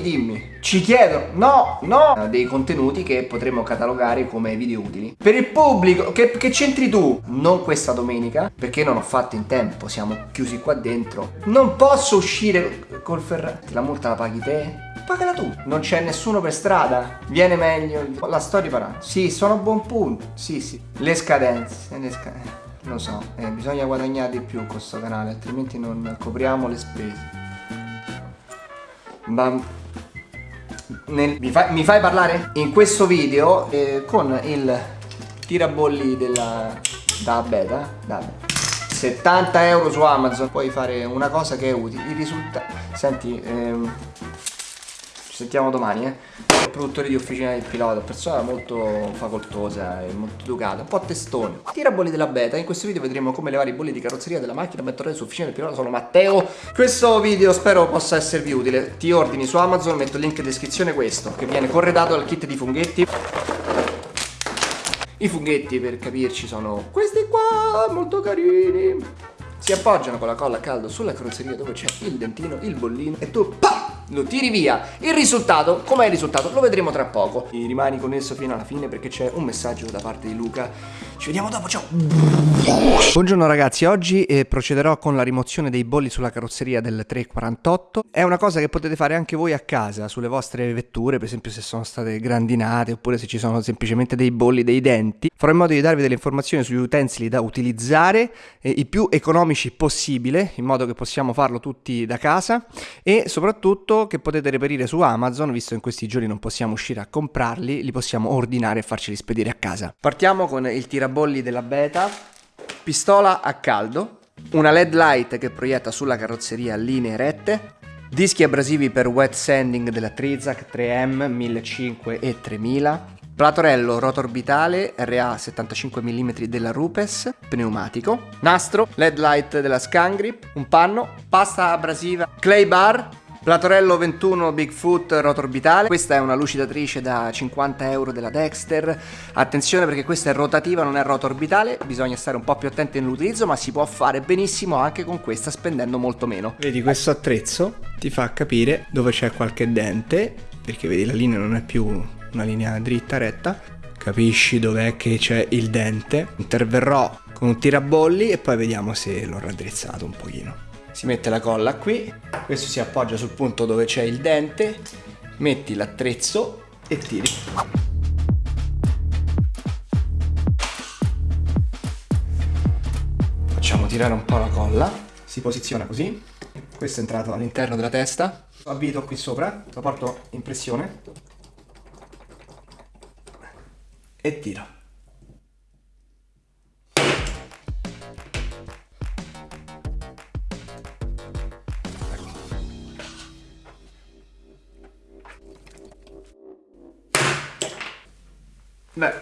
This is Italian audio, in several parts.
Dimmi. Ci chiedono, no, no, dei contenuti che potremmo catalogare come video utili. Per il pubblico, che, che c'entri tu? Non questa domenica, perché non ho fatto in tempo, siamo chiusi qua dentro. Non posso uscire col Ferrari. La multa la paghi te? Pagala tu. Non c'è nessuno per strada. Viene meglio. La storia parà. Sì, sono a buon punto. Sì, sì. Le scadenze. Le scadenze. Lo so, eh, bisogna guadagnare di più con questo canale, altrimenti non copriamo le spese. Ma nel, mi, fai, mi, fai, parlare? In questo video eh, con il tirabolli della da beta, da 70 euro su Amazon puoi fare una cosa che è utile. I risultati. Senti, ehm, ci sentiamo domani, eh produttore di officina del pilota, persona molto facoltosa e molto educata, un po' testone. Tira bolli della beta, in questo video vedremo come levare i bolli di carrozzeria della macchina mettere su officina del pilota, sono Matteo. Questo video spero possa esservi utile, ti ordini su Amazon, metto il link in descrizione questo, che viene corredato dal kit di funghetti. I funghetti per capirci sono questi qua, molto carini. Si appoggiano con la colla a caldo sulla carrozzeria dove c'è il dentino, il bollino e tu PAM! Lo tiri via. Il risultato, com'è il risultato? Lo vedremo tra poco. E rimani connesso fino alla fine perché c'è un messaggio da parte di Luca. Ci vediamo dopo, ciao! Buongiorno ragazzi, oggi eh, procederò con la rimozione dei bolli sulla carrozzeria del 348. È una cosa che potete fare anche voi a casa, sulle vostre vetture, per esempio se sono state grandinate oppure se ci sono semplicemente dei bolli, dei denti. Farò in modo di darvi delle informazioni sugli utensili da utilizzare, eh, i più economici possibile, in modo che possiamo farlo tutti da casa e soprattutto che potete reperire su Amazon, visto che in questi giorni non possiamo uscire a comprarli, li possiamo ordinare e farceli spedire a casa. Partiamo con il tirabolli della beta, pistola a caldo, una LED light che proietta sulla carrozzeria linee rette, dischi abrasivi per wet sanding della Trizac 3M 1500 e 3000, Platorello rotorbitale RA 75 mm della Rupes, pneumatico, nastro, LED light della Scangrip, un panno, pasta abrasiva, clay bar, Platorello 21 Bigfoot rotorbitale, questa è una lucidatrice da 50 euro della Dexter, attenzione perché questa è rotativa non è rotorbitale, bisogna stare un po' più attenti nell'utilizzo ma si può fare benissimo anche con questa spendendo molto meno. Vedi questo attrezzo ti fa capire dove c'è qualche dente, perché vedi la linea non è più una linea dritta retta, capisci dov'è che c'è il dente, interverrò con un tirabolli e poi vediamo se l'ho raddrizzato un pochino si mette la colla qui, questo si appoggia sul punto dove c'è il dente, metti l'attrezzo e tiri. Facciamo tirare un po' la colla, si posiziona così, questo è entrato all'interno della testa, avvito qui sopra, lo porto in pressione e tiro. Beh,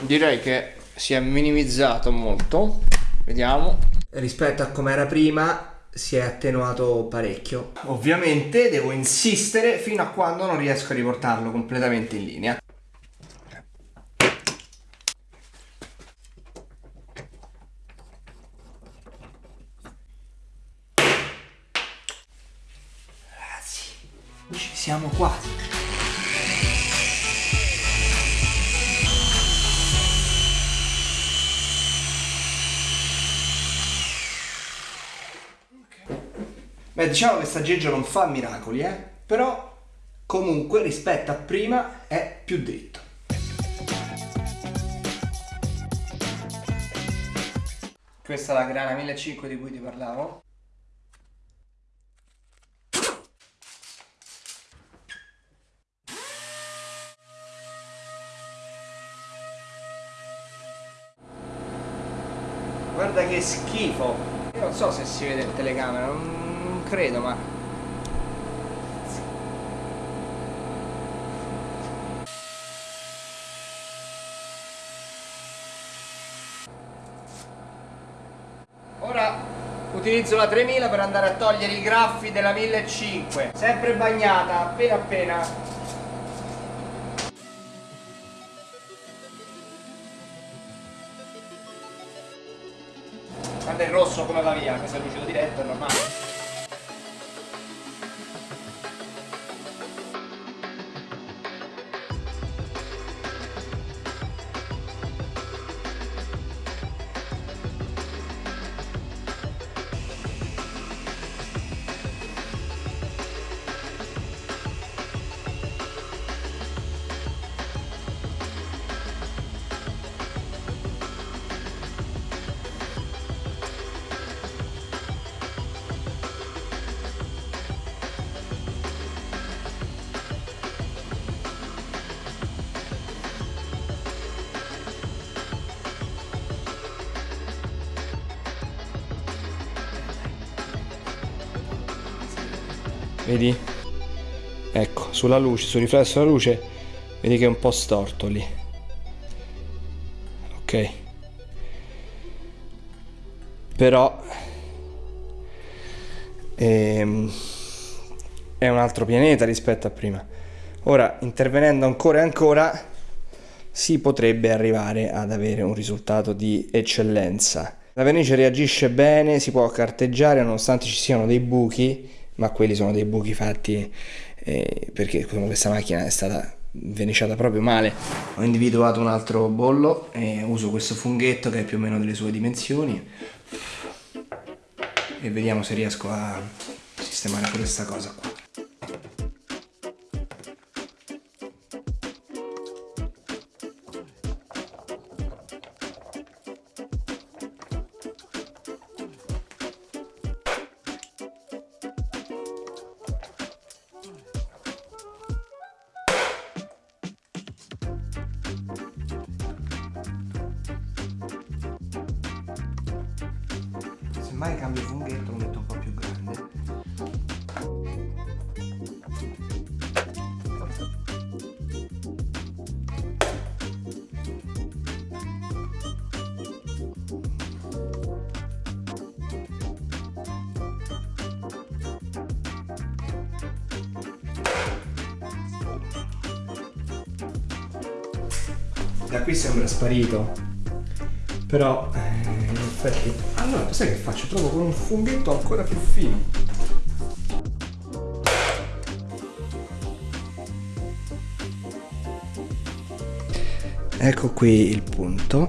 direi che si è minimizzato molto. Vediamo. Rispetto a come era prima si è attenuato parecchio. Ovviamente devo insistere fino a quando non riesco a riportarlo completamente in linea. Ragazzi, ci siamo quasi. Beh, diciamo che saggeggio non fa miracoli, eh? Però comunque rispetto a prima è più dritto. Questa è la grana 1500 di cui ti parlavo. Guarda che schifo! Io non so se si vede in telecamera, non credo, ma... Ora utilizzo la 3000 per andare a togliere i graffi della 1500 sempre bagnata appena appena. Guarda il rosso come va via questo è lucido diretto è normale vedi? Ecco, sulla luce, sul riflesso della luce, vedi che è un po' storto lì. Ok. Però ehm, è un altro pianeta rispetto a prima. Ora, intervenendo ancora e ancora, si potrebbe arrivare ad avere un risultato di eccellenza. La vernice reagisce bene, si può carteggiare nonostante ci siano dei buchi, ma quelli sono dei buchi fatti eh, perché questa macchina è stata verniciata proprio male. Ho individuato un altro bollo e uso questo funghetto che è più o meno delle sue dimensioni e vediamo se riesco a sistemare questa cosa qua. Semmai cambio il funghetto lo metto un po' più grande. Da qui sembra sparito, però eh, in effetti... Allora, sai che faccio? Trovo con un funghetto ancora più fino. Ecco qui il punto.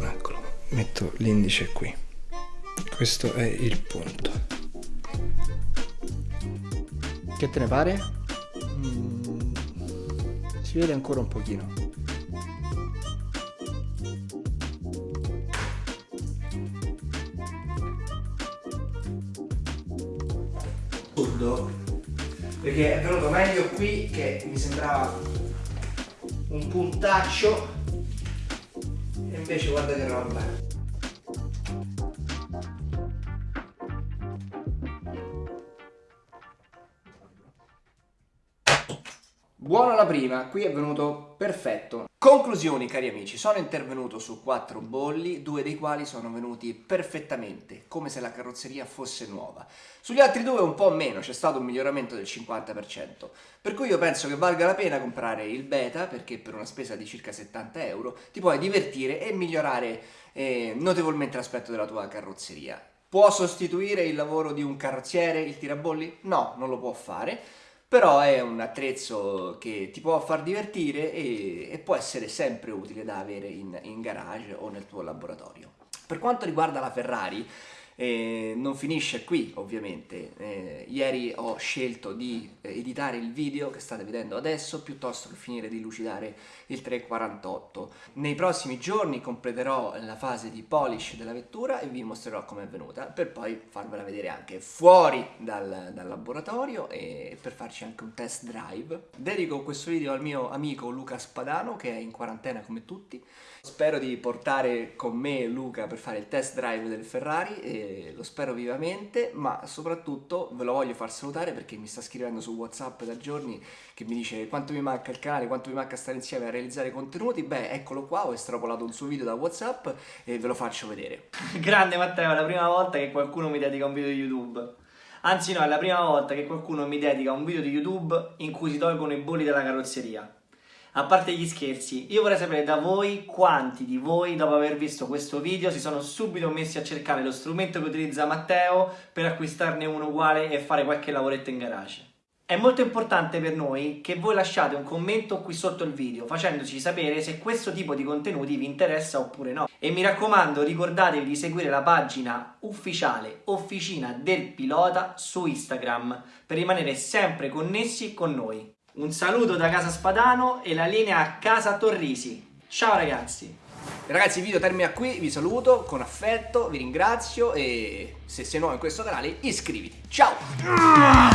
Eccolo, metto l'indice qui. Questo è il punto. Che te ne pare? Mm, si vede ancora un pochino. Perché è venuto meglio qui che mi sembrava un puntaccio e invece guarda che roba Buona la prima, qui è venuto perfetto. Conclusioni cari amici, sono intervenuto su quattro bolli, due dei quali sono venuti perfettamente, come se la carrozzeria fosse nuova. Sugli altri due un po' meno, c'è stato un miglioramento del 50%, per cui io penso che valga la pena comprare il beta, perché per una spesa di circa 70 euro ti puoi divertire e migliorare eh, notevolmente l'aspetto della tua carrozzeria. Può sostituire il lavoro di un carrozziere, il tirabolli? No, non lo può fare però è un attrezzo che ti può far divertire e, e può essere sempre utile da avere in, in garage o nel tuo laboratorio. Per quanto riguarda la Ferrari, eh, non finisce qui ovviamente, eh, ieri ho scelto di eh, editare il video che state vedendo adesso piuttosto che finire di lucidare il 348. Nei prossimi giorni completerò la fase di polish della vettura e vi mostrerò come è venuta per poi farvela vedere anche fuori dal, dal laboratorio e per farci anche un test drive. Dedico questo video al mio amico Luca Spadano che è in quarantena come tutti. Spero di portare con me Luca per fare il test drive del Ferrari e lo spero vivamente, ma soprattutto ve lo voglio far salutare perché mi sta scrivendo su Whatsapp da giorni che mi dice quanto mi manca il canale, quanto mi manca stare insieme a realizzare contenuti. Beh, eccolo qua, ho estrapolato un suo video da Whatsapp e ve lo faccio vedere. Grande Matteo, è la prima volta che qualcuno mi dedica un video di YouTube. Anzi no, è la prima volta che qualcuno mi dedica un video di YouTube in cui si tolgono i bolli della carrozzeria a parte gli scherzi, io vorrei sapere da voi quanti di voi dopo aver visto questo video si sono subito messi a cercare lo strumento che utilizza Matteo per acquistarne uno uguale e fare qualche lavoretto in garage. È molto importante per noi che voi lasciate un commento qui sotto il video facendoci sapere se questo tipo di contenuti vi interessa oppure no. E mi raccomando ricordatevi di seguire la pagina ufficiale Officina del Pilota su Instagram per rimanere sempre connessi con noi. Un saluto da Casa Spadano e la linea a Casa Torrisi. Ciao ragazzi! Ragazzi il video termina qui, vi saluto con affetto, vi ringrazio e se sei nuovo in questo canale iscriviti. Ciao!